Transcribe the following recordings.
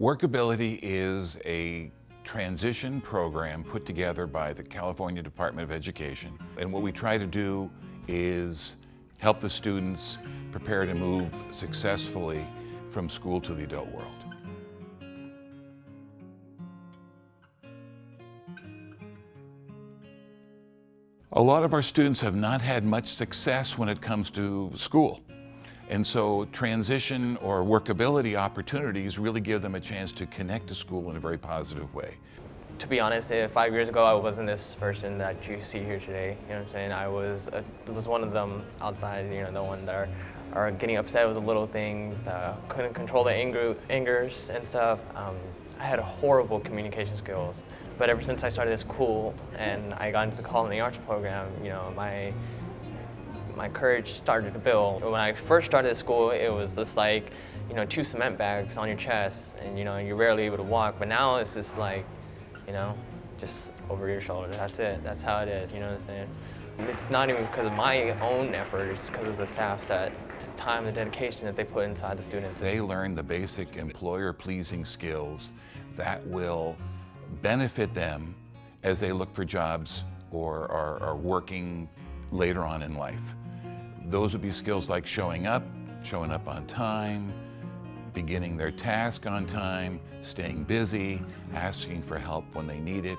Workability is a transition program put together by the California Department of Education. And what we try to do is help the students prepare to move successfully from school to the adult world. A lot of our students have not had much success when it comes to school. And so transition or workability opportunities really give them a chance to connect to school in a very positive way. To be honest, eh, five years ago I wasn't this person that you see here today. You know what I'm saying? I was a, was one of them outside, you know, the one that are, are getting upset with the little things, uh, couldn't control the anger, angers and stuff. Um, I had horrible communication skills. But ever since I started this school and I got into the culinary arts program, you know, my my courage started to build. When I first started school, it was just like, you know, two cement bags on your chest and, you know, you're rarely able to walk. But now it's just like, you know, just over your shoulder. That's it. That's how it is, you know what I'm saying? It's not even because of my own efforts, because of the staff's that time and dedication that they put inside the students. They learn the basic employer-pleasing skills that will benefit them as they look for jobs or are, are, working later on in life. Those would be skills like showing up, showing up on time, beginning their task on time, staying busy, asking for help when they need it,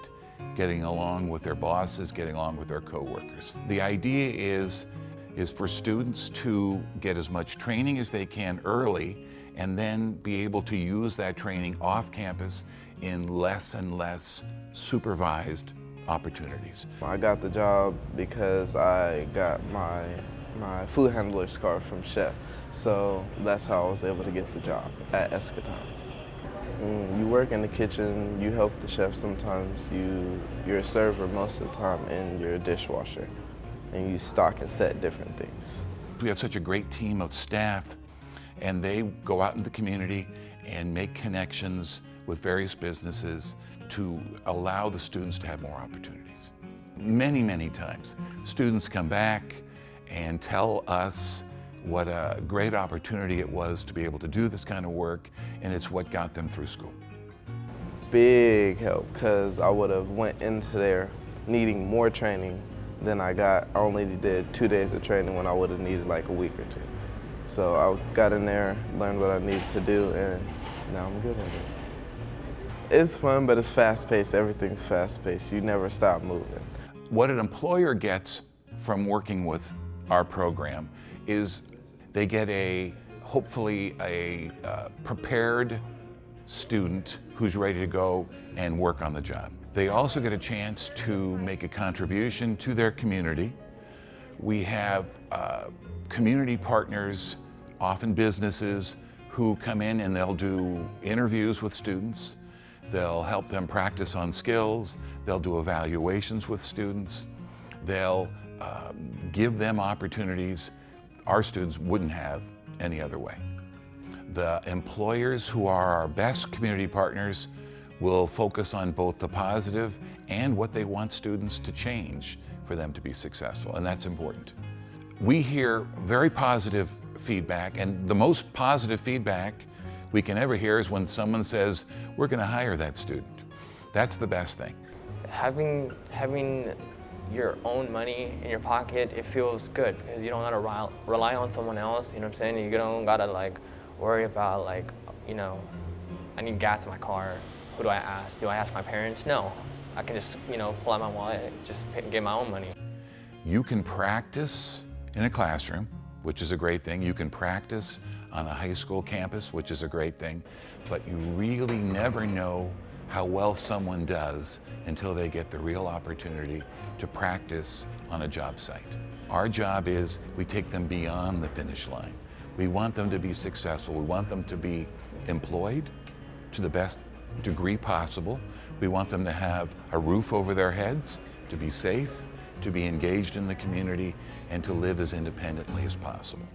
getting along with their bosses, getting along with their coworkers. The idea is, is for students to get as much training as they can early and then be able to use that training off campus in less and less supervised opportunities. I got the job because I got my, my food handler's card from Chef. So that's how I was able to get the job at Eschaton. Mm, you work in the kitchen, you help the chef sometimes, you, you're a server most of the time, and you're a dishwasher. And you stock and set different things. We have such a great team of staff, and they go out in the community and make connections with various businesses to allow the students to have more opportunities. Many, many times, students come back and tell us what a great opportunity it was to be able to do this kind of work, and it's what got them through school. Big help, because I would have went into there needing more training than I got. I only did two days of training when I would have needed like a week or two. So I got in there, learned what I needed to do, and now I'm good at it. It's fun, but it's fast-paced. Everything's fast-paced. You never stop moving. What an employer gets from working with our program is they get a, hopefully, a uh, prepared student who's ready to go and work on the job. They also get a chance to make a contribution to their community. We have uh, community partners, often businesses, who come in and they'll do interviews with students. They'll help them practice on skills. They'll do evaluations with students. They'll uh, give them opportunities our students wouldn't have any other way. The employers who are our best community partners will focus on both the positive and what they want students to change for them to be successful, and that's important. We hear very positive feedback, and the most positive feedback we can ever hear is when someone says, we're going to hire that student. That's the best thing. Having, having your own money in your pocket, it feels good because you don't gotta rely on someone else, you know what I'm saying? You don't gotta like worry about like, you know, I need gas in my car. Who do I ask? Do I ask my parents? No. I can just, you know, pull out my wallet, just get my own money. You can practice in a classroom, which is a great thing. You can practice on a high school campus, which is a great thing, but you really never know how well someone does until they get the real opportunity to practice on a job site. Our job is we take them beyond the finish line. We want them to be successful. We want them to be employed to the best degree possible. We want them to have a roof over their heads, to be safe, to be engaged in the community, and to live as independently as possible.